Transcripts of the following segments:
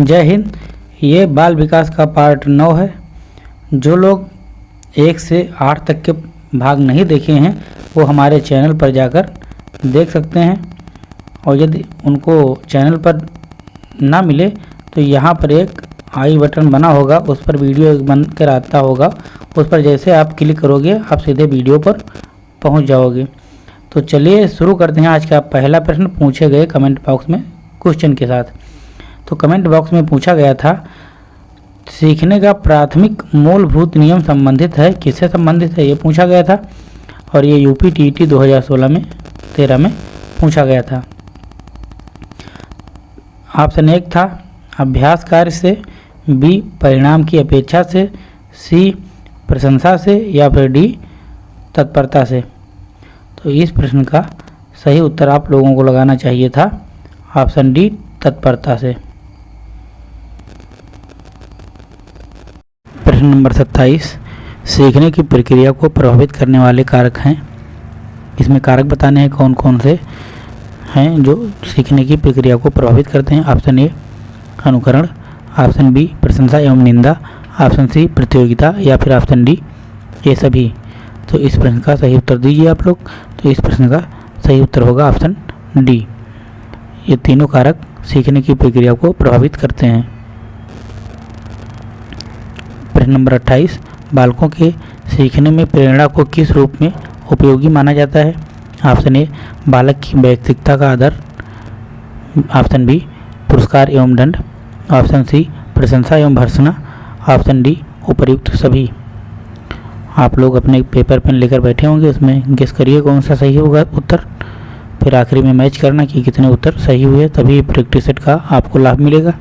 जय हिंद। ये बाल विकास का पार्ट नौ है। जो लोग एक से आठ तक के भाग नहीं देखे हैं, वो हमारे चैनल पर जाकर देख सकते हैं। और यदि उनको चैनल पर ना मिले तो यहाँ पर एक आई बटन बना होगा, उस पर वीडियो बन कर आता होगा। उस पर जैसे आप क्लिक करोगे, आप सीधे वीडियो पर पहुँच जाओगे। तो चलिए शुरू करते हैं। आज का पहला प्रश्न पूछे गए कमेंट बॉक्स में क्वेश्चन के साथ। तो कमेंट बॉक्स में पूछा गया था, सीखने का प्राथमिक मूलभूत नियम संबंधित है, किससे संबंधित है? ये पूछा गया था और ये यूपी टी टी में, तेरह में पूछा गया था। ऑप्शन एक था, अभ्यास कार्य से बी परिणाम की अपेक्षा से सी प्रशंसा से या फिर डी तत्परता से। तो इस प्रश्न का सही उत्तर आप लोगों को लगाना चाहिए था ऑप्शन डी तत्परता से। प्रश्न नंबर सत्ताईस। सीखने की प्रक्रिया को प्रभावित करने वाले कारक हैं। इसमें कारक बताने हैं कौन कौन से हैं जो सीखने की प्रक्रिया को प्रभावित करते हैं। ऑप्शन ए, अनुकरण। ऑप्शन बी, प्रशंसा एवं निंदा। ऑप्शन सी, प्रतियोगिता। या फिर ऑप्शन डी, ये सभी। तो इस प्रश्न का सही उत्तर दीजिए आप लोग। तो इस प्रश्न का सही उत्तर होगा ऑप्शन डी। ये तीनों कारक सीखने की प्रक्रिया को प्रभावित करते हैं। प्रश्न नंबर 28 बालकों के सीखने में प्रेरणा को किस रूप में उपयोगी माना जाता है? ऑप्शन ए, बालक की व्यक्तिकता का आदर। ऑप्शन बी, पुरस्कार एवं दंड। ऑप्शन सी, प्रशंसा एवं भर्सना। ऑप्शन डी उपयुक्त सभी। आप लोग अपने पेपर पेन लेकर बैठे होंगे उसमें गेस करिए कौन सा सही होगा उत्तर। फिर आखिरी में मैच करना कि कितने उत्तर सही हुए, तभी प्रैक्टिस सेट का आपको लाभ मिलेगा।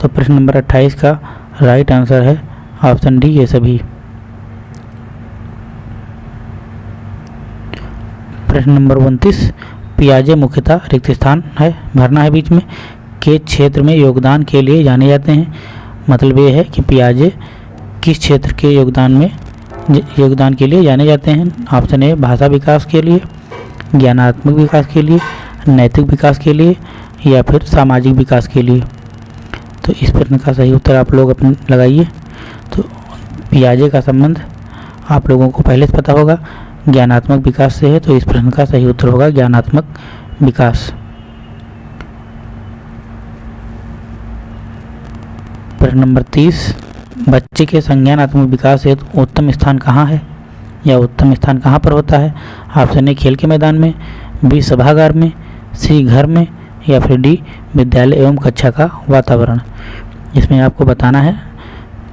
तो प्रश्न नंबर 28 का राइट आंसर है ऑप्शन डी ये सभी। प्रश्न नंबर उनतीस, पियाजे मुख्यतः रिक्त स्थान है, भरना है बीच में। के क्षेत्र में योगदान के लिए जाने जाते हैं? मतलब ये है कि पियाजे किस क्षेत्र के योगदान में योगदान के लिए जाने जाते हैं? ऑप्शन ए भाषा विकास के लिए, ज्ञानात्मक विकास के लिए, नैतिक विकास के लिए या फिर सामाजिक विकास के लिए। तो इस प्रश्न का सही उत्तर आप लोग अपने लगाइए। तो पियाजे का संबंध आप लोगों को पहले से पता होगा, ज्ञानात्मक विकास से है तो इस प्रश्न का सही उत्तर होगा, ज्ञानात्मक विकास। प्रश्न नंबर तीस, बच्चे के संज्ञानात्मक विकास हेतु उत्तम स्थान कहाँ है? या उत्तम स्थान कहाँ पर होता है? ऑप्शन ए खेल के मैदान में बी सभागार में सी घर में या फिर डी, विद्यालय एवं कक्षा का वातावरण। इसमें आपको बताना है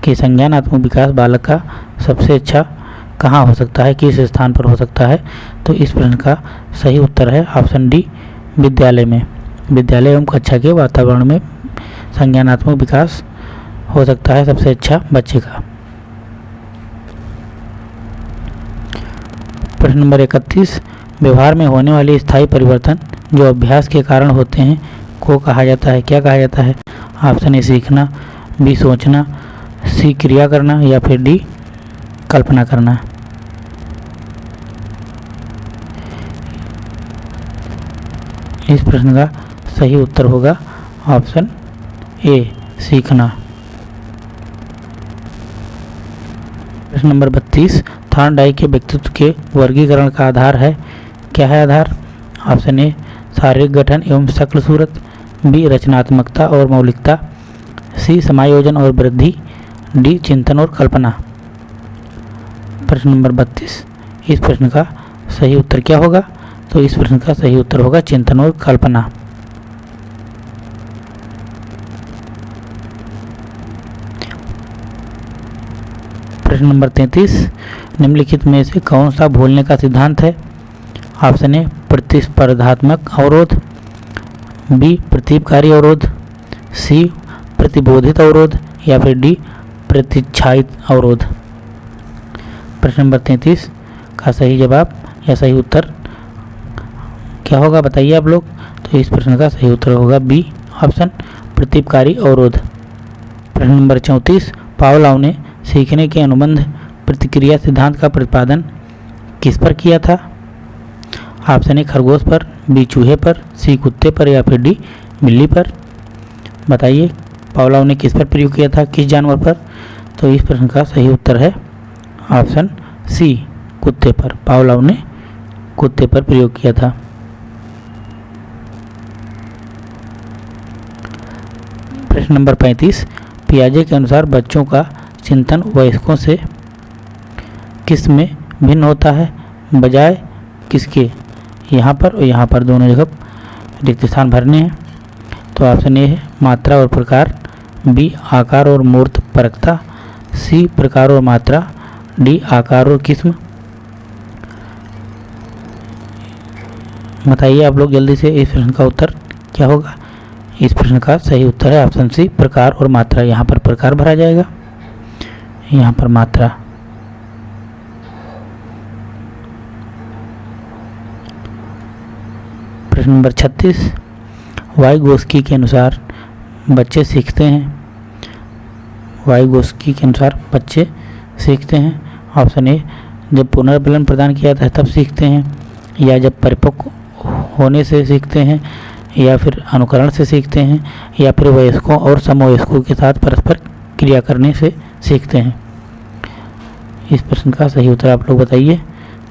कि संज्ञानात्मक विकास बालक का सबसे अच्छा कहाँ हो सकता है, किस स्थान पर हो सकता है तो इस प्रश्न का सही उत्तर है ऑप्शन डी, विद्यालय में। विद्यालय एवं कक्षा के वातावरण में संज्ञानात्मक विकास हो सकता है सबसे अच्छा बच्चे का। प्रश्न नंबर इकतीस, व्यवहार में होने वाली स्थायी परिवर्तन जो अभ्यास के कारण होते हैं, को कहा जाता है, क्या कहा जाता है? ऑप्शन ए, सीखना, बी, सोचना, सी, क्रिया करना, या फिर डी, कल्पना करना। इस प्रश्न का सही उत्तर होगा ऑप्शन ए, सीखना। प्रश्न नंबर बत्तीस थानडाई के व्यक्तित्व के वर्गीकरण का आधार है। क्या है आधार? ऑप्शन ए शारीरिक गठन एवं शक्ल सूरत बी रचनात्मकता और मौलिकता सी समायोजन और वृद्धि, डी चिंतन और कल्पना। प्रश्न नंबर बत्तीस। इस प्रश्न का सही उत्तर क्या होगा? तो इस प्रश्न का सही उत्तर होगा चिंतन और कल्पना। प्रश्न नंबर तैंतीस। निम्नलिखित में से कौन सा भूलने का सिद्धांत है? ऑप्शन ए प्रतिस्पर्धात्मक अवरोध, बी प्रतीपकारी अवरोध, सी प्रतिबोधित अवरोध, या फिर डी प्रतिच्छायित अवरोध। प्रश्न नंबर तैंतीस, का सही जवाब या सही उत्तर क्या होगा बताइए आप लोग। तो इस प्रश्न का सही उत्तर होगा बी, ऑप्शन प्रतीपकारी अवरोध। प्रश्न नंबर चौंतीस पावलाव ने सीखने के अनुबंध प्रतिक्रिया सिद्धांत का प्रतिपादन किस पर किया था? ऑप्शन ए खरगोश पर बी चूहे पर, सी कुत्ते पर या फिर डी बिल्ली पर? बताइए पावलाव ने किस पर प्रयोग किया था, किस जानवर पर? तो इस प्रश्न का सही उत्तर है ऑप्शन सी, कुत्ते पर। पावलाव ने कुत्ते पर प्रयोग किया था। प्रश्न नंबर 35 पियाजे के अनुसार बच्चों का चिंतन वयस्कों से किसमें भिन्न होता है? बजाय किसके? यहाँ पर और यहाँ पर दोनों जगह रिक्त स्थान भरने हैं। तो ऑप्शन ए है मात्रा और प्रकार बी आकार और मूर्त परकता सी प्रकार और मात्रा डी आकार और किस्म। बताइए आप लोग जल्दी से इस प्रश्न का उत्तर क्या होगा? इस प्रश्न का सही उत्तर है ऑप्शन सी, प्रकार और मात्रा। यहाँ पर प्रकार भरा जाएगा। यहाँ पर मात्रा प्रश्न नंबर छत्तीस। वायुगोस्की के अनुसार बच्चे सीखते हैं। वायुगोस्की के अनुसार बच्चे सीखते हैं। ऑप्शन ए, जब पुनर्बलन प्रदान किया जाता है तब सीखते हैं, या जब परिपक्व होने से सीखते हैं, या फिर अनुकरण से सीखते हैं, या फिर वयस्कों और समवयस्कों के साथ परस्पर क्रिया करने से सीखते हैं। इस प्रश्न का सही उत्तर आप लोग बताइए।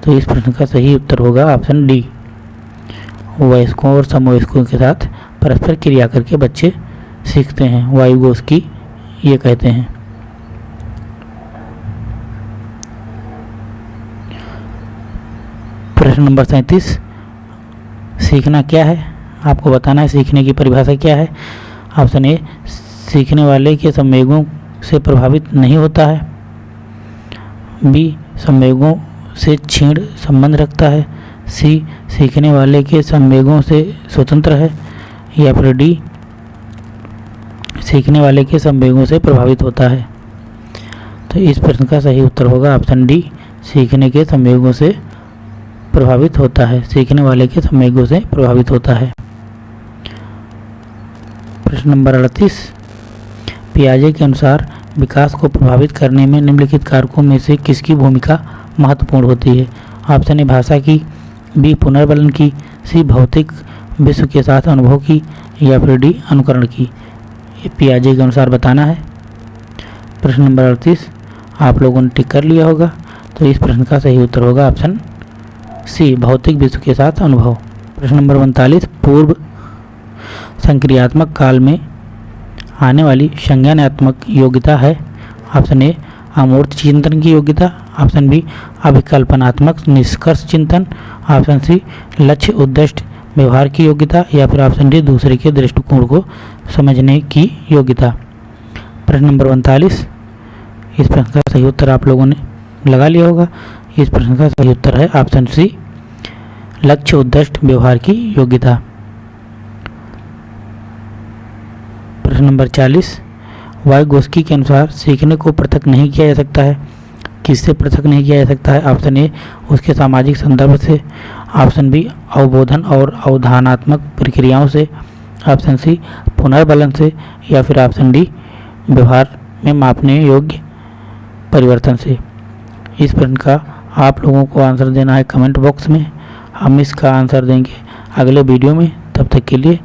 तो इस प्रश्न का सही उत्तर होगा ऑप्शन डी। वयस्कों और समवयस्कों के साथ परस्पर क्रिया करके बच्चे सीखते हैं। वायुगोस की ये कहते हैं। प्रश्न नंबर सैंतीस, सीखना क्या है? आपको बताना है सीखने की परिभाषा क्या है। ऑप्शन ए, सीखने वाले के संवेगों से प्रभावित नहीं होता है। बी, संवेगों से छीण संबंध रखता है। सी सीखने वाले के संवेगों से स्वतंत्र है, या फिर डी सीखने वाले के संवेगों से प्रभावित होता है। तो इस प्रश्न का सही उत्तर होगा ऑप्शन डी, सीखने के संवेगों से प्रभावित होता है, सीखने वाले के संवेगों से प्रभावित होता है। प्रश्न नंबर अड़तीस, पियाजे के अनुसार विकास को प्रभावित करने में निम्नलिखित कारकों में से किसकी भूमिका महत्वपूर्ण होती है? ऑप्शन ए, भाषा की बी पुनर्बलन की, सी भौतिक विश्व के साथ अनुभव की या फिर डी अनुकरण की। पियाजे के अनुसार बताना है। प्रश्न नंबर अड़तीस, आप लोगों ने टिक कर लिया होगा तो इस प्रश्न का सही उत्तर होगा ऑप्शन सी, भौतिक विश्व के साथ अनुभव। प्रश्न नंबर उनतालीस, पूर्व संक्रियात्मक काल में आने वाली संज्ञानात्मक योग्यता है। ऑप्शन ए, अमूर्त चिंतन की योग्यता ऑप्शन बी अभिकल्पनात्मक निष्कर्ष चिंतन। ऑप्शन सी, लक्ष्य उद्देश्य व्यवहार की योग्यता, या फिर ऑप्शन डी, दूसरे के दृष्टिकोण को समझने की योग्यता। प्रश्न नंबर उनतालीस। इस प्रश्न का सही उत्तर आप लोगों ने लगा लिया होगा। इस प्रश्न का सही उत्तर है ऑप्शन सी, लक्ष्य उद्देश्य व्यवहार की योग्यता। प्रश्न नंबर चालीस। वायुगोस्की के अनुसार सीखने को पृथक नहीं किया जा सकता है। किससे पृथक नहीं किया जा सकता है? ऑप्शन ए उसके सामाजिक संदर्भ से। ऑप्शन बी अवबोधन और अवधानात्मक प्रक्रियाओं से। ऑप्शन सी पुनर्बलन से। या फिर ऑप्शन डी व्यवहार में मापने योग्य परिवर्तन से। इस प्रश्न का आप लोगों को आंसर देना है कमेंट बॉक्स में। हम इसका आंसर देंगे अगले वीडियो में। तब तक के लिए